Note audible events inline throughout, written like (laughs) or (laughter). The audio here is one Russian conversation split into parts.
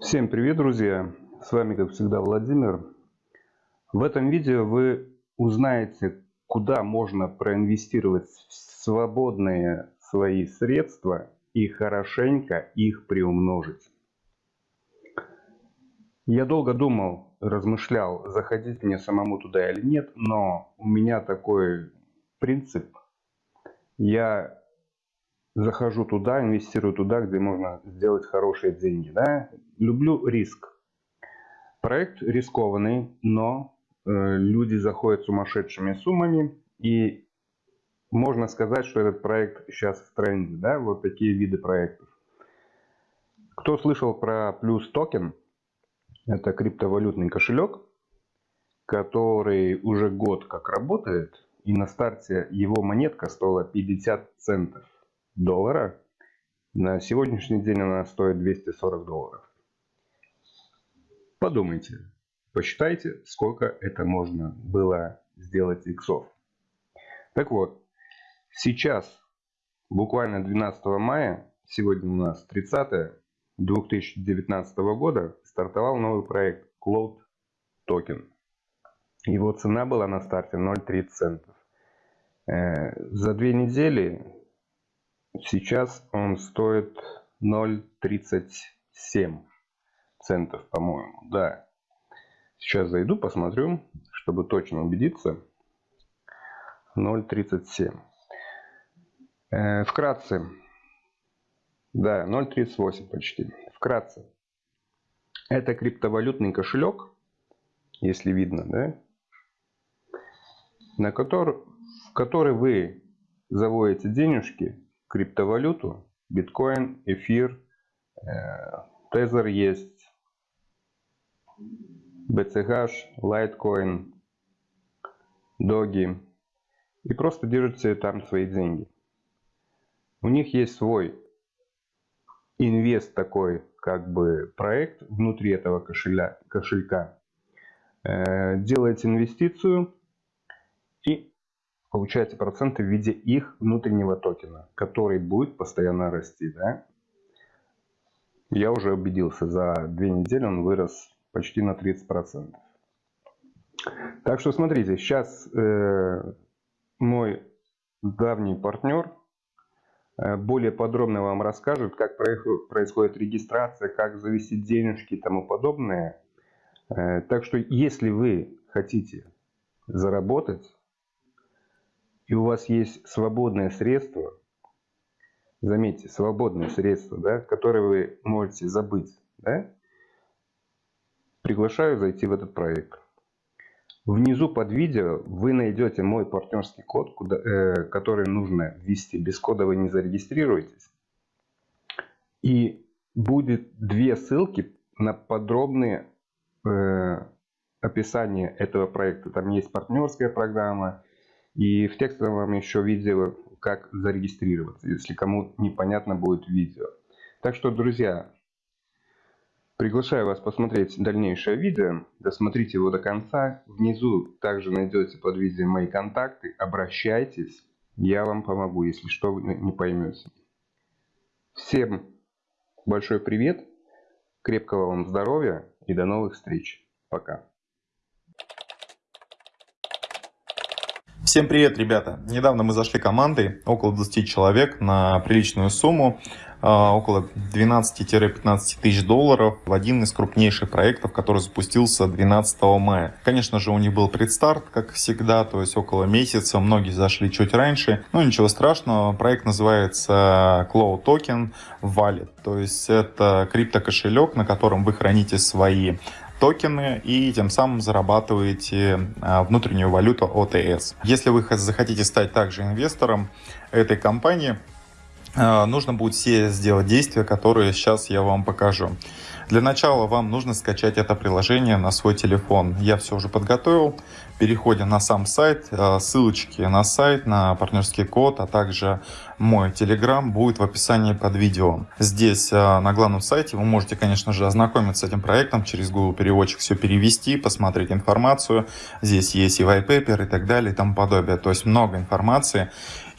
Всем привет, друзья! С вами, как всегда, Владимир. В этом видео вы узнаете, куда можно проинвестировать свободные свои средства и хорошенько их приумножить. Я долго думал, размышлял, заходить мне самому туда или нет, но у меня такой принцип. Я захожу туда, инвестирую туда, где можно сделать хорошие деньги. Да? Люблю риск. Проект рискованный, но э, люди заходят сумасшедшими суммами. И можно сказать, что этот проект сейчас в тренде. Да? Вот такие виды проектов. Кто слышал про плюс токен? Это криптовалютный кошелек, который уже год как работает. И на старте его монетка стоила 50 центов доллара. На сегодняшний день она стоит 240 долларов. Подумайте, посчитайте, сколько это можно было сделать иксов. Так вот, сейчас, буквально 12 мая, сегодня у нас 30 2019 года, стартовал новый проект Cloud Token. Его цена была на старте 0,30 центов. Э, за две недели Сейчас он стоит 0,37 центов, по-моему. Да. Сейчас зайду, посмотрю, чтобы точно убедиться. 0,37. Э, вкратце. Да, 0,38 почти. Вкратце. Это криптовалютный кошелек, если видно, да, на который, в который вы заводите денежки криптовалюту, биткоин, эфир, тезер есть, BCH, Litecoin, Доги. И просто держите там свои деньги. У них есть свой инвест такой, как бы проект внутри этого кошеля, кошелька. Э, делаете инвестицию и получаете проценты в виде их внутреннего токена, который будет постоянно расти. Да? Я уже убедился, за две недели он вырос почти на 30%. Так что смотрите, сейчас э, мой давний партнер э, более подробно вам расскажет, как происходит регистрация, как завести денежки и тому подобное. Э, так что если вы хотите заработать, и у вас есть свободное средство, заметьте, свободное средство, да, которое вы можете забыть, да, приглашаю зайти в этот проект. Внизу под видео вы найдете мой партнерский код, куда, э, который нужно ввести. Без кода вы не зарегистрируетесь. И будет две ссылки на подробные э, описание этого проекта. Там есть партнерская программа, и в текстовом еще видео, как зарегистрироваться, если кому непонятно будет видео. Так что, друзья, приглашаю вас посмотреть дальнейшее видео. Досмотрите его до конца. Внизу также найдете под видео мои контакты. Обращайтесь, я вам помогу, если что вы не поймете. Всем большой привет, крепкого вам здоровья и до новых встреч. Пока. Всем привет, ребята! Недавно мы зашли командой, около 20 человек, на приличную сумму, а, около 12-15 тысяч долларов, в один из крупнейших проектов, который запустился 12 мая. Конечно же, у них был предстарт, как всегда, то есть около месяца, многие зашли чуть раньше, но ничего страшного. Проект называется Cloud Token Wallet, то есть это криптокошелек, на котором вы храните свои токены и тем самым зарабатываете а, внутреннюю валюту ОТС. Если вы захотите стать также инвестором этой компании, нужно будет все сделать действия, которые сейчас я вам покажу. Для начала вам нужно скачать это приложение на свой телефон. Я все уже подготовил. переходим на сам сайт. Э, ссылочки на сайт, на партнерский код, а также мой телеграм будет в описании под видео. Здесь э, на главном сайте вы можете, конечно же, ознакомиться с этим проектом, через Google переводчик все перевести, посмотреть информацию. Здесь есть и white paper и так далее и тому подобное. То есть много информации.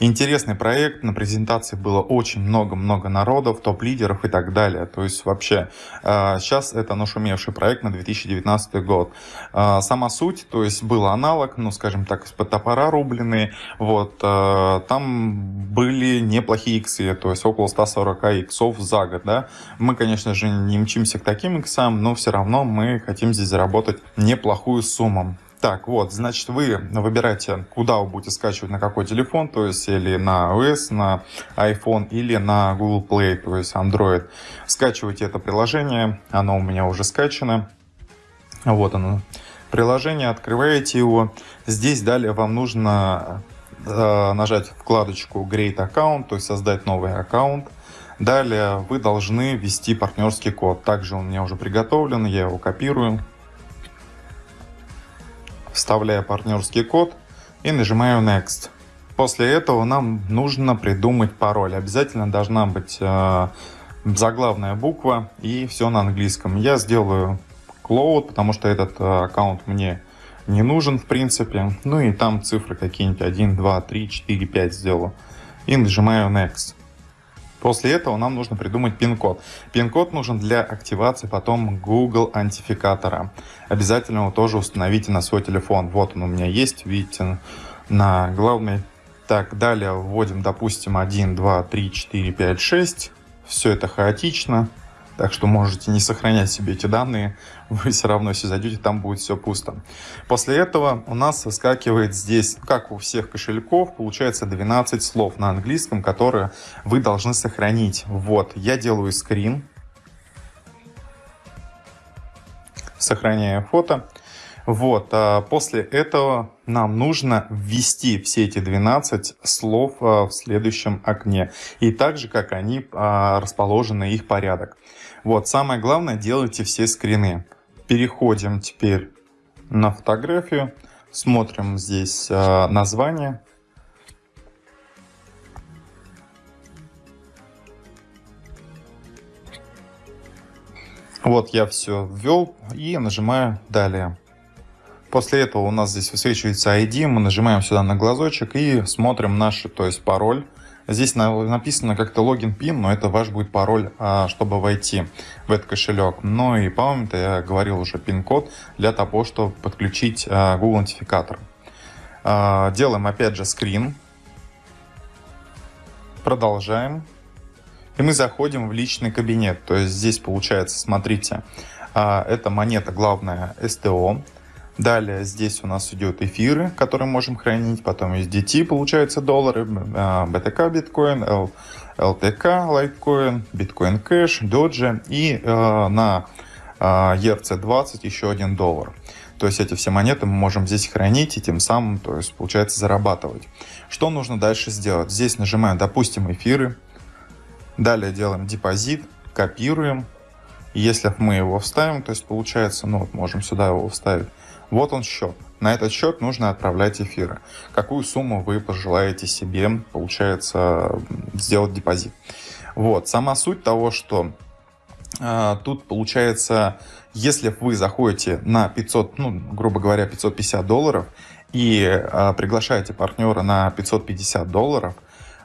Интересный проект, на презентации было очень много-много народов, топ-лидеров и так далее. То есть вообще сейчас э, это нашумевший проект на 2019 год. Э, сама суть, то есть был аналог, ну скажем так, из-под топора рубленый. Вот, э, там были неплохие иксы, то есть около 140 иксов за год. Да? Мы, конечно же, не мчимся к таким иксам, но все равно мы хотим здесь заработать неплохую сумму. Так, вот, значит, вы выбираете, куда вы будете скачивать, на какой телефон, то есть или на iOS, на iPhone, или на Google Play, то есть Android. Скачивайте это приложение, оно у меня уже скачано. Вот оно. Приложение, открываете его. Здесь далее вам нужно э, нажать вкладочку Great Account, то есть создать новый аккаунт. Далее вы должны ввести партнерский код. Также он у меня уже приготовлен, я его копирую вставляю партнерский код и нажимаю Next. После этого нам нужно придумать пароль. Обязательно должна быть э, заглавная буква и все на английском. Я сделаю Cloud, потому что этот э, аккаунт мне не нужен в принципе. Ну и там цифры какие-нибудь 1, 2, 3, 4, 5 сделаю. И нажимаю Next. После этого нам нужно придумать пин-код. Пин-код нужен для активации потом Google антификатора. Обязательно его тоже установите на свой телефон. Вот он у меня есть, видите, на главной. Так, далее вводим, допустим, 1, 2, 3, 4, 5, 6. Все это хаотично. Так что можете не сохранять себе эти данные, (laughs) вы все равно, если зайдете, там будет все пусто. После этого у нас выскакивает здесь, как у всех кошельков, получается 12 слов на английском, которые вы должны сохранить. Вот, я делаю скрин, сохраняю фото. Вот, а после этого нам нужно ввести все эти 12 слов а, в следующем окне. И так же, как они а, расположены, их порядок. Вот, самое главное, делайте все скрины. Переходим теперь на фотографию, смотрим здесь название. Вот я все ввел и нажимаю далее. После этого у нас здесь высвечивается ID, мы нажимаем сюда на глазочек и смотрим наш, то есть пароль. Здесь написано как-то логин пин, но это ваш будет пароль, а, чтобы войти в этот кошелек. Ну и помните, я говорил уже пин-код для того, чтобы подключить а, Google Аутентификатор. А, делаем опять же скрин. Продолжаем. И мы заходим в личный кабинет. То есть здесь получается, смотрите, это монета главная STO. Далее здесь у нас идет эфиры, которые можем хранить. Потом USDT, получается доллары, BTK а, биткоин, LTK лайткоин, биткоин кэш, доджи и э, на ERC20 еще один доллар. То есть эти все монеты мы можем здесь хранить и тем самым, то есть получается зарабатывать. Что нужно дальше сделать? Здесь нажимаем, допустим, эфиры. Далее делаем депозит, копируем. Если мы его вставим, то есть получается, ну вот можем сюда его вставить. Вот он счет. На этот счет нужно отправлять эфиры. Какую сумму вы пожелаете себе, получается, сделать депозит. Вот, сама суть того, что э, тут получается, если вы заходите на 500, ну, грубо говоря, 550 долларов и э, приглашаете партнера на 550 долларов,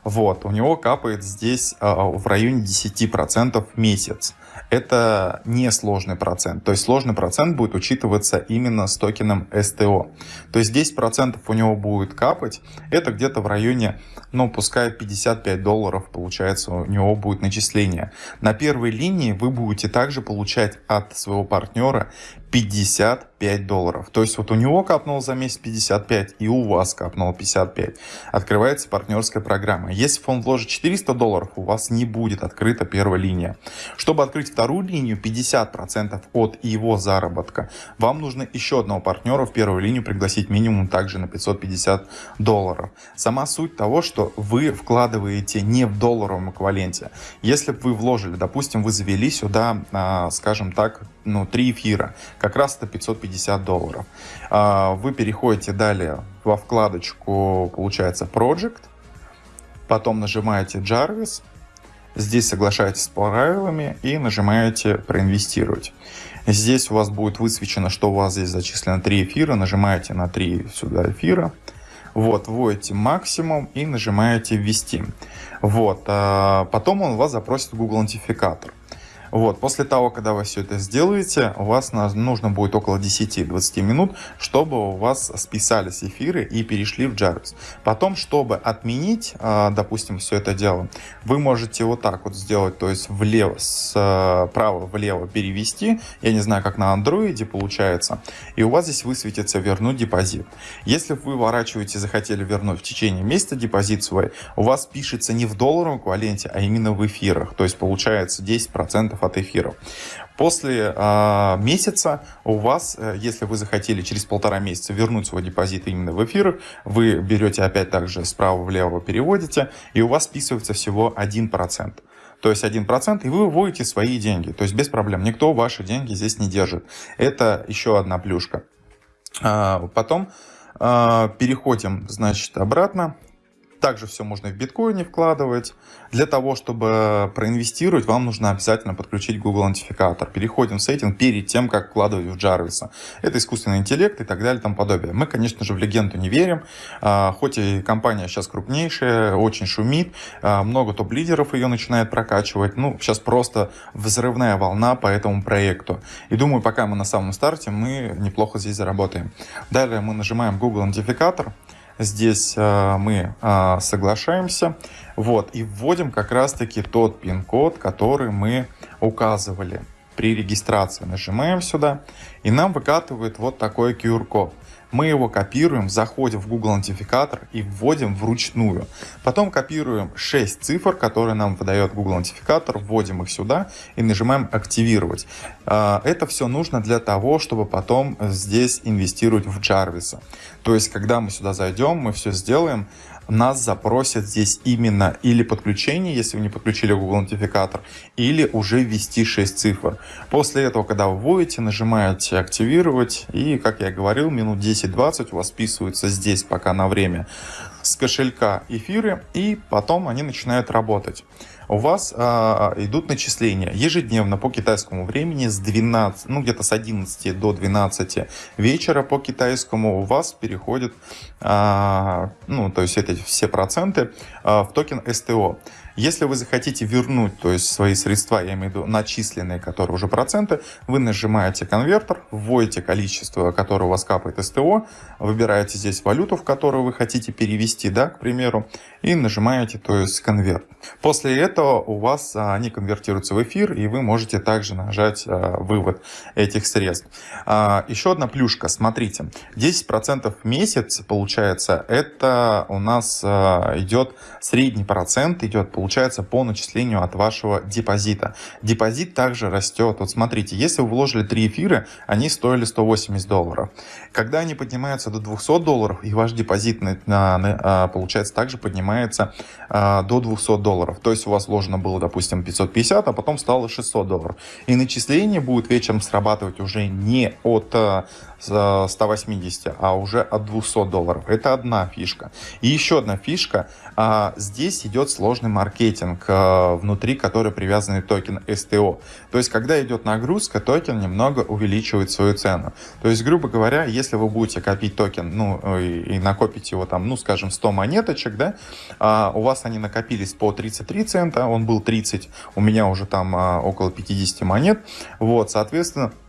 вот, у него капает здесь э, в районе 10% в месяц это не сложный процент. То есть сложный процент будет учитываться именно с токеном STO. То есть 10% у него будет капать. Это где-то в районе, ну пускай 55 долларов получается у него будет начисление. На первой линии вы будете также получать от своего партнера 55 долларов. То есть вот у него капнуло за месяц 55 и у вас капнуло 55. Открывается партнерская программа. Если фонд вложит 400 долларов, у вас не будет открыта первая линия. Чтобы открыть открыть вторую линию 50% от его заработка, вам нужно еще одного партнера в первую линию пригласить минимум также на 550 долларов. Сама суть того, что вы вкладываете не в долларовом эквиваленте. Если бы вы вложили, допустим, вы завели сюда, а, скажем так, ну, 3 эфира, как раз это 550 долларов. А, вы переходите далее во вкладочку, получается, Project, потом нажимаете Jarvis, здесь соглашаетесь с правилами и нажимаете проинвестировать. Здесь у вас будет высвечено, что у вас здесь зачислено 3 эфира, нажимаете на 3 сюда эфира, вот, вводите максимум и нажимаете ввести. Вот, а потом он вас запросит Google Идентификатор. Вот, после того, когда вы все это сделаете, у вас нужно будет около 10-20 минут, чтобы у вас списались эфиры и перешли в Jarvis. Потом, чтобы отменить, а, допустим, все это дело, вы можете вот так вот сделать, то есть влево, справа влево перевести, я не знаю, как на андроиде получается, и у вас здесь высветится вернуть депозит. Если вы выворачиваете, захотели вернуть в течение месяца депозит свой, у вас пишется не в долларовом эквиваленте, а именно в эфирах, то есть получается 10% от эфиров. После э, месяца у вас, э, если вы захотели через полтора месяца вернуть свой депозит именно в эфирах, вы берете опять также справа влево переводите, и у вас списывается всего 1%. То есть 1%, и вы выводите свои деньги. То есть без проблем. Никто ваши деньги здесь не держит. Это еще одна плюшка. А, потом а, переходим, значит, обратно. Также все можно в биткоине вкладывать. Для того, чтобы проинвестировать, вам нужно обязательно подключить Google Идентификатор. Переходим в сеттинг перед тем, как вкладывать в Jarvis. Это искусственный интеллект и так далее и тому подобное. Мы, конечно же, в легенду не верим. А, хоть и компания сейчас крупнейшая, очень шумит, а, много топ-лидеров ее начинает прокачивать. Ну, сейчас просто взрывная волна по этому проекту. И думаю, пока мы на самом старте, мы неплохо здесь заработаем. Далее мы нажимаем Google Идентификатор. Здесь э, мы э, соглашаемся. Вот, и вводим как раз-таки тот пин-код, который мы указывали при регистрации. Нажимаем сюда, и нам выкатывает вот такой QR-код. Мы его копируем, заходим в Google Идентификатор и вводим вручную. Потом копируем 6 цифр, которые нам выдает Google Идентификатор, вводим их сюда и нажимаем «Активировать». А, это все нужно для того, чтобы потом здесь инвестировать в Jarvis. То есть, когда мы сюда зайдем, мы все сделаем, нас запросят здесь именно или подключение, если вы не подключили Google Идентификатор, или уже ввести 6 цифр. После этого, когда вы вводите, нажимаете «Активировать», и, как я говорил, минут 10-20 у вас списываются здесь пока на время с кошелька эфиры, и потом они начинают работать у вас а, идут начисления ежедневно по китайскому времени с 12, ну где-то с 11 до 12 вечера по китайскому у вас переходят, а, ну то есть эти все проценты а, в токен СТО. Если вы захотите вернуть, то есть свои средства, я имею в виду начисленные, которые уже проценты, вы нажимаете конвертер, вводите количество, которое у вас капает СТО, выбираете здесь валюту, в которую вы хотите перевести, да, к примеру, и нажимаете, то есть конверт. После этого у вас а, они конвертируются в эфир, и вы можете также нажать а, вывод этих средств. А, еще одна плюшка, смотрите, 10% в месяц получается, это у нас идет средний процент, идет, получается, получается по начислению от вашего депозита. Депозит также растет. Вот смотрите, если вы вложили 3 эфира, они стоили 180 долларов. Когда они поднимаются до 200 долларов, и ваш депозит а, получается также поднимается а, до 200 долларов. То есть у вас вложено было, допустим, 550, а потом стало 600 долларов. И начисление будет вечером срабатывать уже не от 180, а, а уже от 200 долларов. Это одна фишка. И еще одна фишка. Здесь идет сложный маркетинг внутри, который привязан токен STO. То есть, когда идет нагрузка, токен немного увеличивает свою цену. То есть, грубо говоря, если вы будете копить токен, ну, и, накопить его там, ну, скажем, 100 монеточек, да, а, у вас они накопились по 33 цента, он был 30, у меня уже там а, около 50 монет, вот, соответственно, а,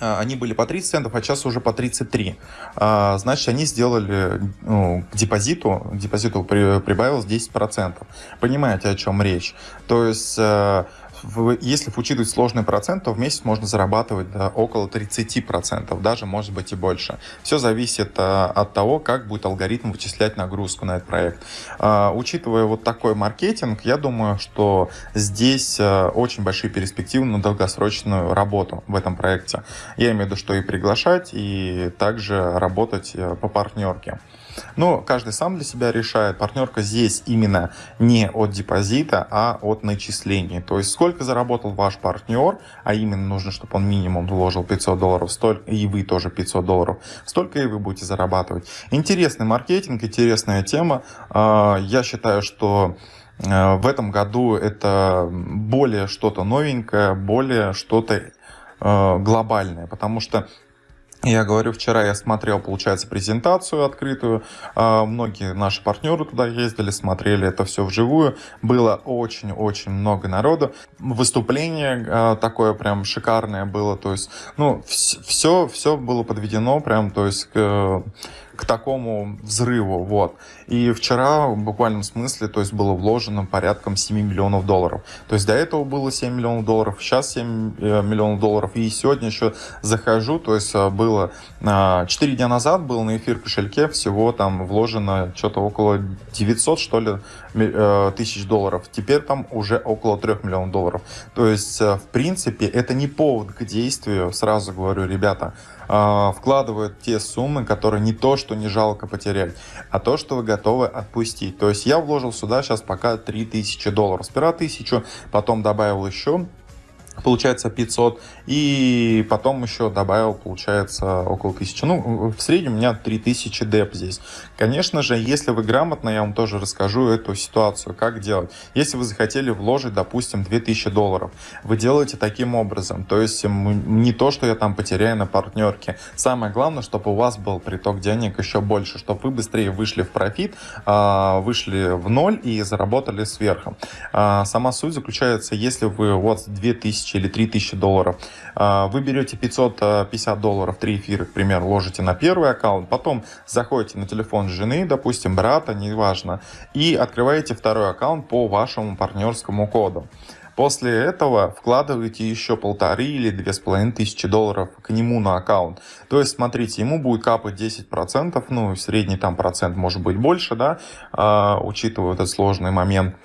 они были по 30 центов, а сейчас уже по 33. А, значит, они сделали ну, к депозиту, к депозиту при, прибавилось 10%. Понимаете, о чем речь? То есть, э, если учитывать сложный процент, то в месяц можно зарабатывать до около 30%, даже может быть и больше. Все зависит от того, как будет алгоритм вычислять нагрузку на этот проект. Учитывая вот такой маркетинг, я думаю, что здесь очень большие перспективы на долгосрочную работу в этом проекте. Я имею в виду, что и приглашать, и также работать по партнерке. Но каждый сам для себя решает. Партнерка здесь именно не от депозита, а от начислений. То есть сколько заработал ваш партнер, а именно нужно, чтобы он минимум вложил 500 долларов, столько, и вы тоже 500 долларов, столько и вы будете зарабатывать. Интересный маркетинг, интересная тема. А, я считаю, что а, в этом году это более что-то новенькое, более что-то а, глобальное, потому что я говорю, вчера я смотрел, получается, презентацию открытую. А, многие наши партнеры туда ездили, смотрели это все вживую. Было очень-очень много народу. Выступление а, такое прям шикарное было. То есть, ну, все, все было подведено прям, то есть, к такому взрыву. Вот. И вчера в буквальном смысле то есть было вложено порядком 7 миллионов долларов. То есть до этого было 7 миллионов долларов, сейчас 7 э, миллионов долларов. И сегодня еще захожу, то есть э, было 4 э, дня назад был на эфир кошельке всего там вложено что-то около 900 что ли тысяч долларов. Теперь там уже около 3 миллионов долларов. То есть в принципе это не повод к действию, сразу говорю, ребята, а, вкладывают те суммы, которые не то, что не жалко потерять, а то, что вы готовы отпустить. То есть я вложил сюда сейчас пока 3000 долларов. Сперва 1000, потом добавил еще получается 500, и потом еще добавил, получается, около 1000. Ну, в среднем у меня 3000 деп здесь. Конечно же, если вы грамотно, я вам тоже расскажу эту ситуацию, как делать. Если вы захотели вложить, допустим, 2000 долларов, вы делаете таким образом, то есть не то, что я там потеряю на партнерке. Самое главное, чтобы у вас был приток денег еще больше, чтобы вы быстрее вышли в профит, а, вышли в ноль и заработали сверху. А, сама суть заключается, если вы вас 2000 2000 или 3000 долларов. А, вы берете 550 долларов, 3 эфира, к примеру, ложите на первый аккаунт, потом заходите на телефон жены, допустим, брата, неважно, и открываете второй аккаунт по вашему партнерскому коду. После этого вкладываете еще полторы или две с половиной тысячи долларов к нему на аккаунт. То есть, смотрите, ему будет капать 10%, ну, средний там процент может быть больше, да, э, учитывая этот сложный момент.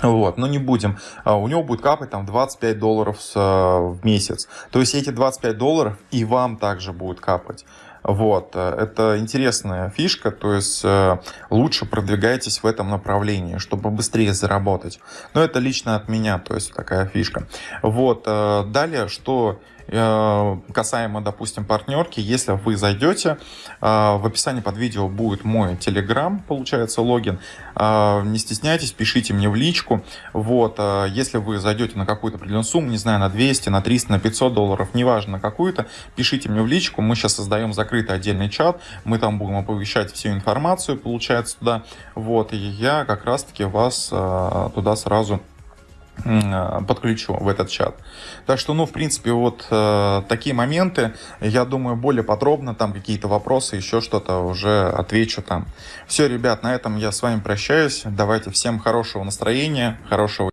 Вот, но не будем. А, у него будет капать там 25 долларов в месяц. То есть эти 25 долларов и вам также будет капать. Вот, э, это интересная фишка, то есть э, лучше продвигайтесь в этом направлении, чтобы быстрее заработать. Но это лично от меня, то есть такая фишка. Вот, э, далее, что касаемо, допустим, партнерки, если вы зайдете, э, в описании под видео будет мой телеграм, получается, логин. Э, не стесняйтесь, пишите мне в личку. Вот, если вы зайдете на какую-то определенную сумму, не знаю, на 200, на 300, на 500 долларов, неважно на какую-то, пишите мне в личку. Мы сейчас создаем закрытый отдельный чат, мы там будем оповещать всю информацию, получается, туда. Вот, и я как раз-таки вас туда сразу Э, подключу в этот чат. Так что, ну, в принципе, вот э, такие моменты, я думаю, более подробно, там какие-то вопросы, еще что-то уже отвечу там. Все, ребят, на этом я с вами прощаюсь. Давайте всем хорошего настроения, хорошего